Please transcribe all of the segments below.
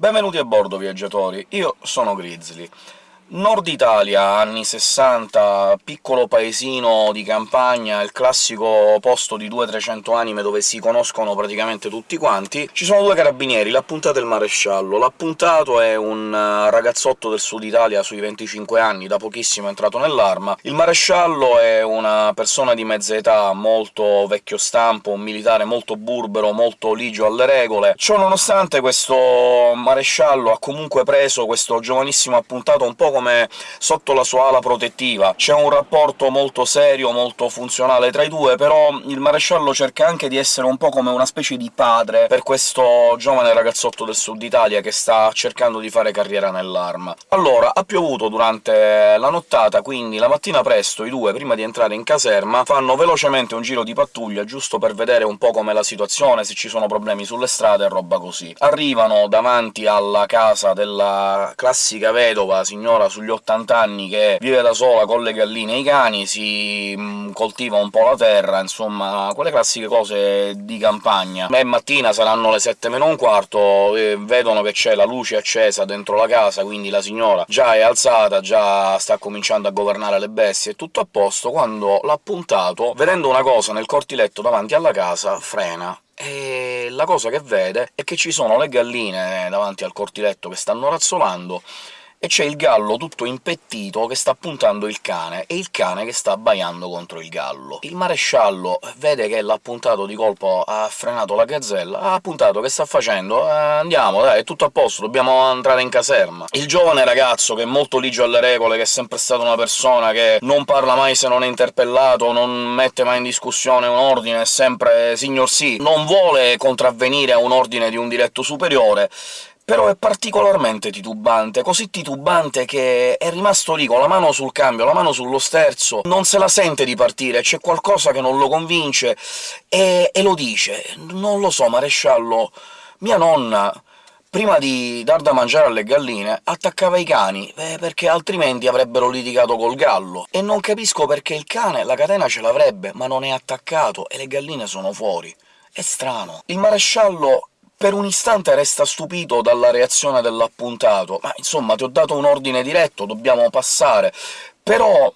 Benvenuti a bordo, viaggiatori! Io sono Grizzly. Nord Italia, anni 60, piccolo paesino di campagna, il classico posto di 200-300 anime dove si conoscono praticamente tutti quanti. Ci sono due carabinieri, l'appuntato e il maresciallo. L'appuntato è un eh, ragazzotto del sud Italia sui 25 anni, da pochissimo è entrato nell'arma. Il maresciallo è una persona di mezza età, molto vecchio stampo, un militare molto burbero, molto ligio alle regole. Ciò nonostante questo maresciallo ha comunque preso questo giovanissimo appuntato un po' come sotto la sua ala protettiva. C'è un rapporto molto serio, molto funzionale tra i due, però il maresciallo cerca anche di essere un po' come una specie di padre per questo giovane ragazzotto del sud Italia che sta cercando di fare carriera nell'arma. Allora, ha piovuto durante la nottata, quindi la mattina presto i due, prima di entrare in caserma, fanno velocemente un giro di pattuglia, giusto per vedere un po' com'è la situazione, se ci sono problemi sulle strade e roba così. Arrivano davanti alla casa della classica vedova, signora sugli 80 anni che vive da sola con le galline e i cani, si mm, coltiva un po' la terra, insomma quelle classiche cose di campagna. E mattina saranno le 7 meno un quarto, vedono che c'è la luce accesa dentro la casa, quindi la signora già è alzata, già sta cominciando a governare le bestie, è tutto a posto, quando l'ha puntato, vedendo una cosa nel cortiletto davanti alla casa, frena e la cosa che vede è che ci sono le galline davanti al cortiletto che stanno razzolando, e c'è il gallo tutto impettito che sta puntando il cane, e il cane che sta abbaiando contro il gallo. Il maresciallo vede che l'ha puntato di colpo, ha frenato la gazzella, ha puntato, che sta facendo? Eh, andiamo, dai, è tutto a posto, dobbiamo entrare in caserma. Il giovane ragazzo, che è molto ligio alle regole, che è sempre stata una persona che non parla mai se non è interpellato, non mette mai in discussione un ordine, è sempre signor sì, non vuole contravvenire a un ordine di un diretto superiore, però è particolarmente titubante, così titubante che è rimasto lì con la mano sul cambio, la mano sullo sterzo, non se la sente di partire, c'è qualcosa che non lo convince, e, e lo dice. Non lo so, maresciallo, mia nonna prima di dar da mangiare alle galline, attaccava i cani, eh, perché altrimenti avrebbero litigato col gallo. E non capisco perché il cane la catena ce l'avrebbe, ma non è attaccato, e le galline sono fuori. È strano. Il maresciallo per un istante resta stupito dalla reazione dell'appuntato. «Ma insomma, ti ho dato un ordine diretto, dobbiamo passare». Però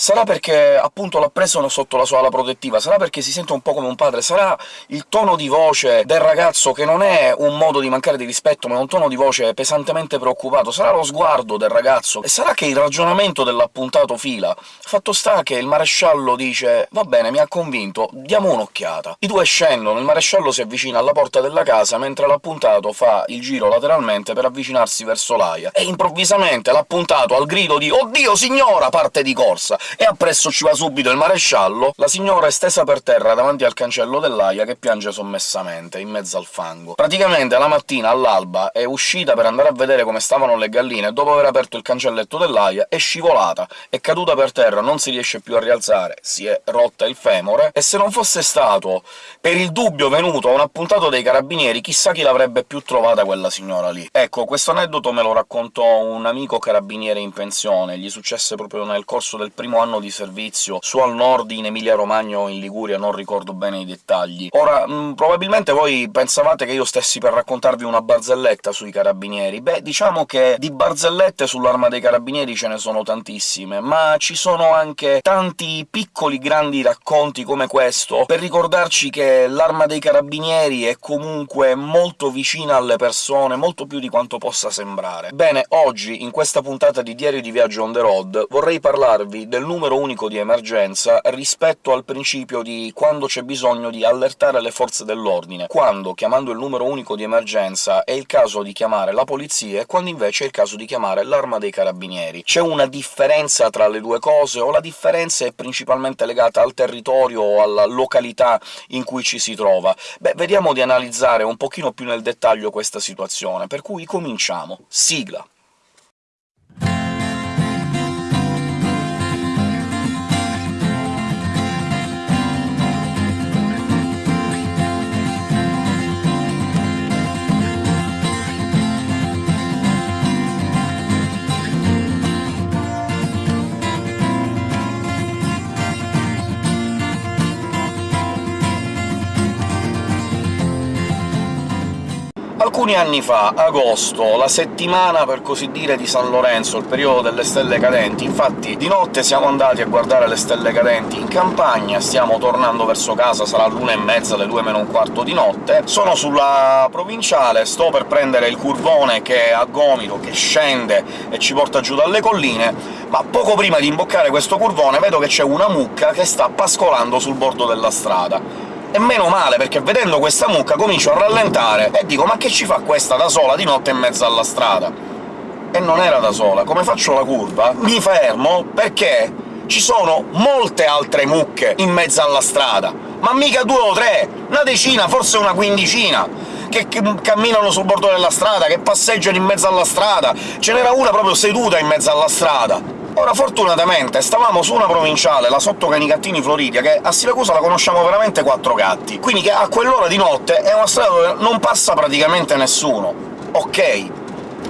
Sarà perché appunto l'ha preso sotto la sua ala protettiva, sarà perché si sente un po' come un padre, sarà il tono di voce del ragazzo che non è un modo di mancare di rispetto, ma è un tono di voce pesantemente preoccupato, sarà lo sguardo del ragazzo, e sarà che il ragionamento dell'appuntato fila. Fatto sta che il maresciallo dice «Va bene, mi ha convinto, diamo un'occhiata». I due scendono, il maresciallo si avvicina alla porta della casa, mentre l'appuntato fa il giro lateralmente per avvicinarsi verso l'aia, e improvvisamente l'appuntato, al grido di «Oddio, signora!» parte di corsa, e appresso ci va subito il maresciallo, la signora è stesa per terra davanti al cancello dell'aia che piange sommessamente, in mezzo al fango. Praticamente la mattina, all'alba, è uscita per andare a vedere come stavano le galline, dopo aver aperto il cancelletto dell'aia è scivolata, è caduta per terra, non si riesce più a rialzare, si è rotta il femore, e se non fosse stato per il dubbio venuto a un appuntato dei carabinieri, chissà chi l'avrebbe più trovata quella signora lì. Ecco, questo aneddoto me lo raccontò un amico carabiniere in pensione, gli successe proprio nel corso del primo anno di servizio su al nord in Emilia-Romagna o in Liguria, non ricordo bene i dettagli. Ora, mh, mm, probabilmente voi pensavate che io stessi per raccontarvi una barzelletta sui carabinieri. Beh, diciamo che di barzellette sull'arma dei carabinieri ce ne sono tantissime, ma ci sono anche tanti piccoli grandi racconti come questo, per ricordarci che l'arma dei carabinieri è comunque molto vicina alle persone, molto più di quanto possa sembrare. Bene, oggi, in questa puntata di Diario di Viaggio on the road, vorrei parlarvi del numero unico di emergenza rispetto al principio di quando c'è bisogno di allertare le forze dell'ordine, quando, chiamando il numero unico di emergenza, è il caso di chiamare la polizia e quando invece è il caso di chiamare l'arma dei carabinieri. C'è una differenza tra le due cose, o la differenza è principalmente legata al territorio o alla località in cui ci si trova? Beh, vediamo di analizzare un pochino più nel dettaglio questa situazione, per cui cominciamo. Sigla! Alcuni anni fa, agosto, la settimana per così dire di San Lorenzo, il periodo delle stelle cadenti, infatti di notte siamo andati a guardare le stelle cadenti in campagna, stiamo tornando verso casa, sarà l'una e mezza, le due meno un quarto di notte, sono sulla provinciale, sto per prendere il curvone che è a gomito, che scende e ci porta giù dalle colline, ma poco prima di imboccare questo curvone vedo che c'è una mucca che sta pascolando sul bordo della strada. E meno male, perché vedendo questa mucca comincio a rallentare e dico «Ma che ci fa questa da sola di notte in mezzo alla strada?» E non era da sola. Come faccio la curva? Mi fermo perché ci sono molte altre mucche in mezzo alla strada, ma mica due o tre, una decina, forse una quindicina, che camminano sul bordo della strada, che passeggiano in mezzo alla strada. Ce n'era una proprio seduta in mezzo alla strada. Ora, fortunatamente, stavamo su una provinciale, la sotto Canicattini Floridia, che a Siracusa la conosciamo veramente quattro gatti, quindi che a quell'ora di notte è una strada dove non passa praticamente nessuno. Ok,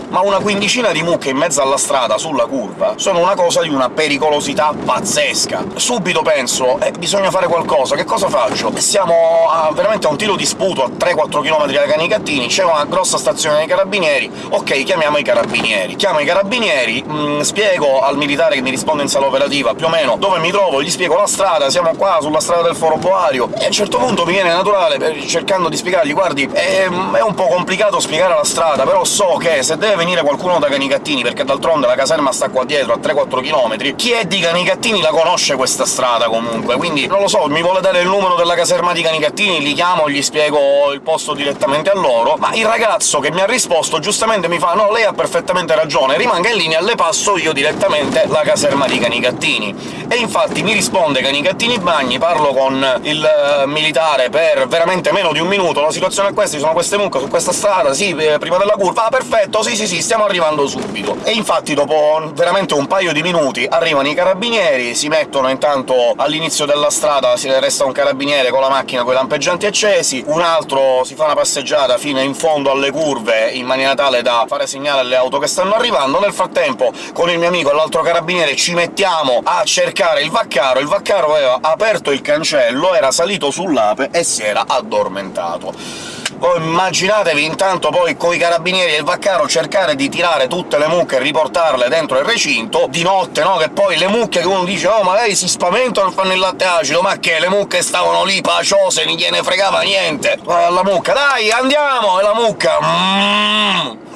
ma una quindicina di mucche in mezzo alla strada, sulla curva, sono una cosa di una pericolosità pazzesca. Subito penso «Eh, bisogna fare qualcosa, che cosa faccio?» Siamo a, veramente a un tiro di sputo, a 3-4 km da Canicattini, c'è una grossa stazione dei carabinieri, ok, chiamiamo i carabinieri. Chiamo i carabinieri, mh, mm, spiego al militare che mi risponde in sala operativa più o meno dove mi trovo, gli spiego la strada, siamo qua sulla strada del Foro Boario, e a un certo punto mi viene naturale, cercando di spiegargli «Guardi, è, è un po' complicato spiegare la strada, però so che se deve venire qualcuno da Canicattini, perché d'altronde la caserma sta qua dietro, a 3-4 km, chi è di Canicattini la conosce questa strada comunque, quindi non lo so, mi vuole dare il numero della caserma di Canicattini, li chiamo, gli spiego il posto direttamente a loro, ma il ragazzo che mi ha risposto giustamente mi fa «No, lei ha perfettamente ragione, rimanga in linea, le passo io direttamente la caserma di Canicattini». E infatti mi risponde Canicattini Bagni, parlo con il eh, militare per veramente meno di un minuto, la situazione è questa, ci sono queste mucche su questa strada, sì, eh, prima della curva, ah perfetto, sì sì sì, stiamo arrivando subito. E infatti dopo veramente un paio di minuti arrivano i carabinieri, si mettono intanto all'inizio della strada, si resta un carabiniere con la macchina con i lampeggianti accesi, un altro si fa una passeggiata fino in fondo alle curve, in maniera tale da fare segnale alle auto che stanno arrivando. Nel frattempo, con il mio amico e l'altro carabiniere ci mettiamo a cercare il vaccaro, il vaccaro aveva aperto il cancello, era salito sull'ape e si era addormentato. Voi immaginatevi intanto poi coi carabinieri e il vaccaro cercare di tirare tutte le mucche e riportarle dentro il recinto, di notte, no? Che poi le mucche che uno dice «Oh, magari si spaventano e fanno il latte acido», ma che le mucche stavano lì paciose, non gliene fregava niente! La mucca «Dai, andiamo!» e la mucca «Mmm!»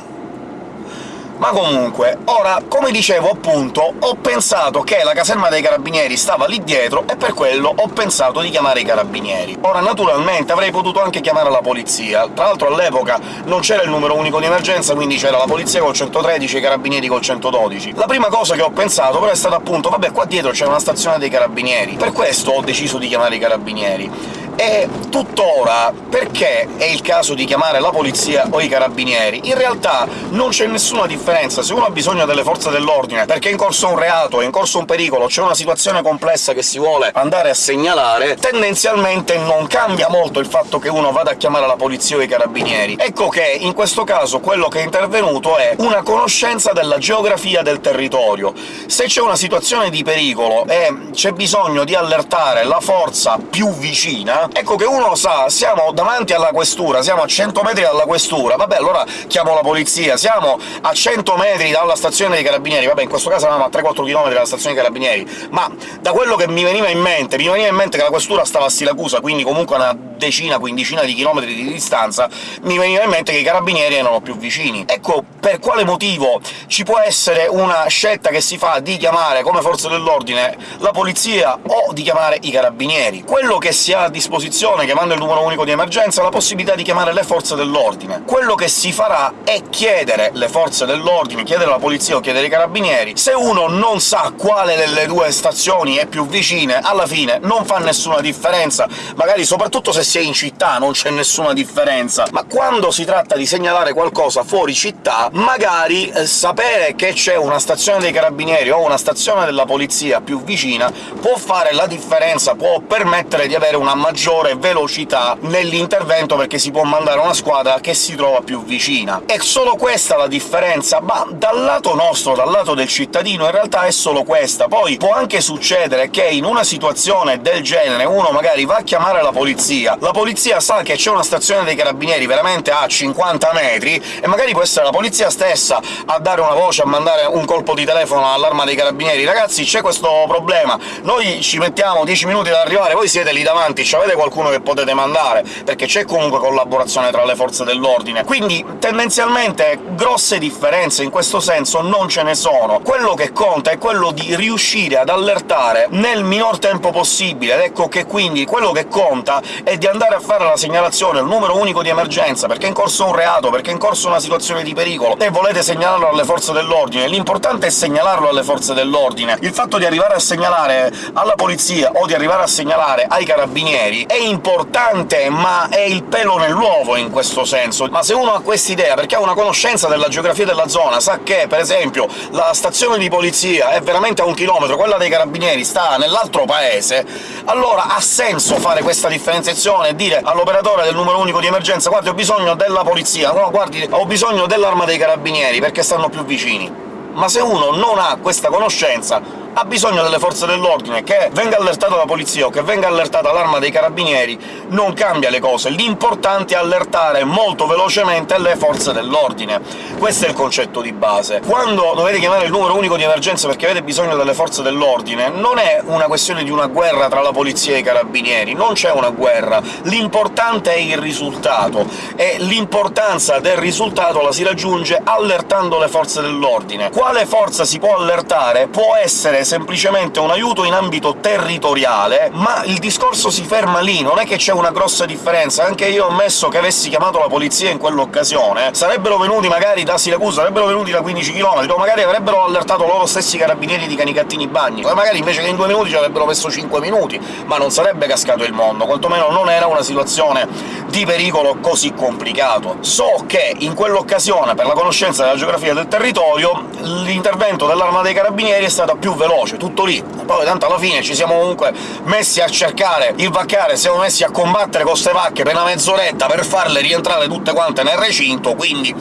Ma comunque, ora, come dicevo appunto, ho pensato che la caserma dei carabinieri stava lì dietro e per quello ho pensato di chiamare i carabinieri. Ora, naturalmente, avrei potuto anche chiamare la polizia. Tra l'altro all'epoca non c'era il numero unico di emergenza, quindi c'era la polizia col 113 e i carabinieri col 112. La prima cosa che ho pensato però è stata appunto «Vabbè, qua dietro c'è una stazione dei carabinieri». Per questo ho deciso di chiamare i carabinieri. E tuttora, perché è il caso di chiamare la polizia o i carabinieri? In realtà non c'è nessuna differenza. Se uno ha bisogno delle forze dell'ordine perché è in corso un reato, è in corso un pericolo, c'è una situazione complessa che si vuole andare a segnalare, tendenzialmente non cambia molto il fatto che uno vada a chiamare la polizia o i carabinieri. Ecco che in questo caso quello che è intervenuto è una conoscenza della geografia del territorio. Se c'è una situazione di pericolo e c'è bisogno di allertare la forza più vicina, ecco che uno sa siamo davanti alla questura, siamo a 100 metri dalla questura, vabbè allora chiamo la polizia, siamo a 100 metri dalla stazione dei carabinieri, vabbè in questo caso eravamo a 3-4 km dalla stazione dei carabinieri, ma da quello che mi veniva in mente, mi veniva in mente che la questura stava a Siracusa, quindi comunque a una decina, quindicina di chilometri di distanza, mi veniva in mente che i carabinieri erano più vicini. Ecco per quale motivo ci può essere una scelta che si fa di chiamare come forze dell'ordine la polizia o di chiamare i carabinieri. Quello che si ha a disposizione disposizione, chiamando il numero unico di emergenza, la possibilità di chiamare le forze dell'ordine. Quello che si farà è chiedere le forze dell'ordine, chiedere la polizia o chiedere i carabinieri. Se uno non sa quale delle due stazioni è più vicina, alla fine non fa nessuna differenza, magari soprattutto se si è in città non c'è nessuna differenza, ma quando si tratta di segnalare qualcosa fuori città, magari eh, sapere che c'è una stazione dei carabinieri o una stazione della polizia più vicina può fare la differenza, può permettere di avere una maggiore maggiore velocità nell'intervento, perché si può mandare una squadra che si trova più vicina. È solo questa la differenza? Ma dal lato nostro, dal lato del cittadino, in realtà è solo questa. Poi può anche succedere che in una situazione del genere uno magari va a chiamare la polizia, la polizia sa che c'è una stazione dei carabinieri veramente a 50 metri, e magari può essere la polizia stessa a dare una voce, a mandare un colpo di telefono all'arma dei carabinieri «Ragazzi, c'è questo problema, noi ci mettiamo 10 minuti ad arrivare, voi siete lì davanti, avete qualcuno che potete mandare?» perché c'è comunque collaborazione tra le forze dell'ordine. Quindi, tendenzialmente, grosse differenze in questo senso non ce ne sono. Quello che conta è quello di riuscire ad allertare nel minor tempo possibile, ed ecco che quindi quello che conta è di andare a fare la segnalazione, il numero unico di emergenza, perché è in corso un reato, perché è in corso una situazione di pericolo, e volete segnalarlo alle forze dell'ordine. L'importante è segnalarlo alle forze dell'ordine. Il fatto di arrivare a segnalare alla polizia o di arrivare a segnalare ai carabinieri è importante, ma è il pelo nell'uovo in questo senso. Ma se uno ha quest'idea, perché ha una conoscenza della geografia della zona, sa che, per esempio, la stazione di polizia è veramente a un chilometro, quella dei carabinieri sta nell'altro paese, allora ha senso fare questa differenziazione e dire all'operatore del numero unico di emergenza «Guardi, ho bisogno della polizia», no, guardi, ho bisogno dell'arma dei carabinieri, perché stanno più vicini. Ma se uno non ha questa conoscenza, ha bisogno delle forze dell'ordine, che venga allertata la polizia o che venga allertata l'arma dei carabinieri non cambia le cose, l'importante è allertare molto velocemente le forze dell'ordine. Questo è il concetto di base. Quando dovete chiamare il numero unico di emergenza perché avete bisogno delle forze dell'ordine, non è una questione di una guerra tra la polizia e i carabinieri, non c'è una guerra, l'importante è il risultato, e l'importanza del risultato la si raggiunge allertando le forze dell'ordine. Quale forza si può allertare può essere semplicemente un aiuto in ambito territoriale, ma il discorso si ferma lì, non è che c'è una grossa differenza. Anche io ho ammesso che avessi chiamato la polizia in quell'occasione, sarebbero venuti magari da Siracusa, sarebbero venuti da 15 km, o magari avrebbero allertato loro stessi carabinieri di Canicattini Bagni, o magari invece che in due minuti ci avrebbero messo 5 minuti, ma non sarebbe cascato il mondo, quantomeno non era una situazione di pericolo così complicato. So che in quell'occasione, per la conoscenza della geografia del territorio, l'intervento dell'Arma dei Carabinieri è stato più veloce veloce, tutto lì. Poi tanto alla fine ci siamo comunque messi a cercare il vaccare, siamo messi a combattere con ste vacche per una mezz'oretta per farle rientrare tutte quante nel recinto, quindi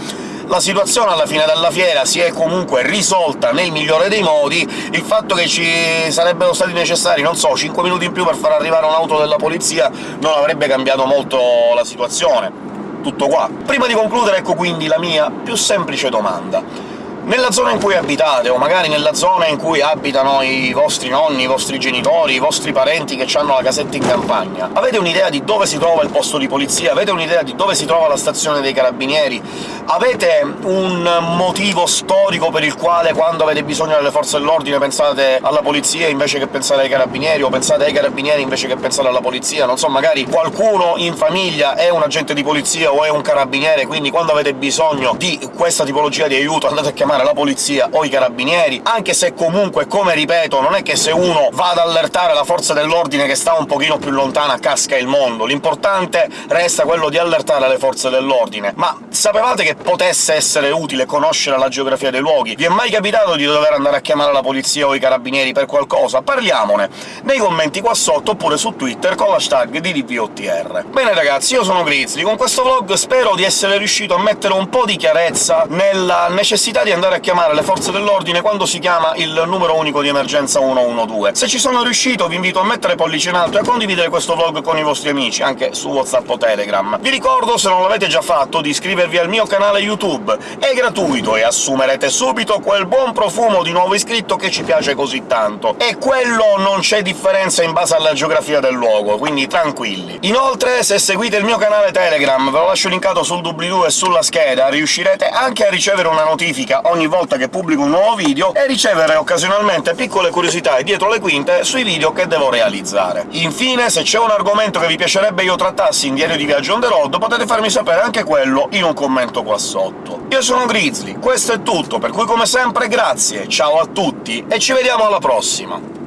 la situazione alla fine della fiera si è comunque risolta nel migliore dei modi, il fatto che ci sarebbero stati necessari, non so, 5 minuti in più per far arrivare un'auto della polizia non avrebbe cambiato molto la situazione. Tutto qua. Prima di concludere, ecco quindi la mia più semplice domanda nella zona in cui abitate, o magari nella zona in cui abitano i vostri nonni, i vostri genitori, i vostri parenti che hanno la casetta in campagna, avete un'idea di dove si trova il posto di polizia? Avete un'idea di dove si trova la stazione dei carabinieri? Avete un motivo storico per il quale quando avete bisogno delle forze dell'ordine pensate alla polizia invece che pensare ai carabinieri, o pensate ai carabinieri invece che pensare alla polizia? Non so, magari qualcuno in famiglia è un agente di polizia o è un carabiniere, quindi quando avete bisogno di questa tipologia di aiuto andate a chiamare chiamare la polizia o i carabinieri, anche se comunque, come ripeto, non è che se uno va ad allertare la forza dell'ordine che sta un pochino più lontana casca il mondo, l'importante resta quello di allertare le forze dell'ordine. Ma sapevate che potesse essere utile conoscere la geografia dei luoghi? Vi è mai capitato di dover andare a chiamare la polizia o i carabinieri per qualcosa? Parliamone nei commenti qua sotto, oppure su Twitter con l'hashtag DDVOTR. Bene ragazzi, io sono Grizzly, con questo vlog spero di essere riuscito a mettere un po' di chiarezza nella necessità di andare andare a chiamare le forze dell'ordine quando si chiama il numero unico di emergenza 112. Se ci sono riuscito vi invito a mettere pollice in alto e a condividere questo vlog con i vostri amici, anche su WhatsApp o Telegram. Vi ricordo, se non l'avete già fatto, di iscrivervi al mio canale YouTube. È gratuito e assumerete subito quel buon profumo di nuovo iscritto che ci piace così tanto. E quello non c'è differenza in base alla geografia del luogo, quindi tranquilli. Inoltre, se seguite il mio canale Telegram, ve lo lascio linkato sul doobly-doo e sulla scheda, riuscirete anche a ricevere una notifica ogni volta che pubblico un nuovo video e ricevere occasionalmente piccole curiosità e dietro le quinte sui video che devo realizzare. Infine, se c'è un argomento che vi piacerebbe io trattassi in Diario di Viaggio on the road, potete farmi sapere anche quello in un commento qua sotto. Io sono Grizzly, questo è tutto, per cui come sempre grazie, ciao a tutti e ci vediamo alla prossima!